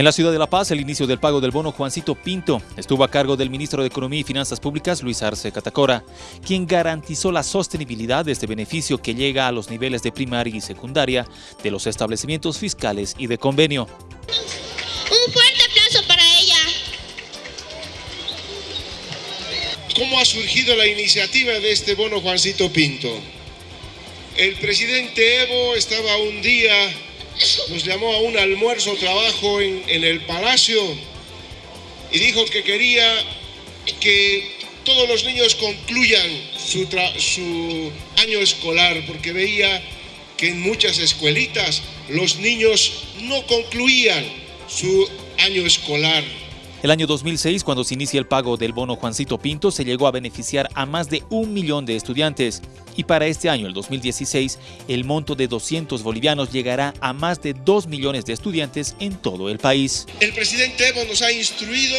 En la ciudad de La Paz, el inicio del pago del bono Juancito Pinto estuvo a cargo del ministro de Economía y Finanzas Públicas, Luis Arce Catacora, quien garantizó la sostenibilidad de este beneficio que llega a los niveles de primaria y secundaria de los establecimientos fiscales y de convenio. Un fuerte aplauso para ella. ¿Cómo ha surgido la iniciativa de este bono Juancito Pinto? El presidente Evo estaba un día nos llamó a un almuerzo trabajo en, el Palacio y dijo que quería que todos los niños concluyan su, año escolar porque veía que en muchas escuelitas los niños no concluían su año escolar. El año 2006, cuando se inicia el pago del bono Juancito Pinto, se llegó a beneficiar a más de un millón de estudiantes. Y para este año, el 2016, el monto de 200 bolivianos llegará a más de 2 millones de estudiantes en todo el país. El presidente Evo nos ha instruido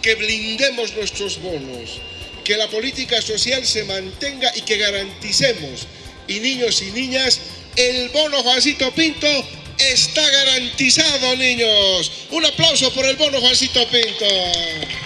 que blindemos nuestros bonos, que la política social se mantenga y que garanticemos, y niños y niñas, el bono Juancito Pinto Está garantizado, niños. Un aplauso por el bono Juancito Pinto.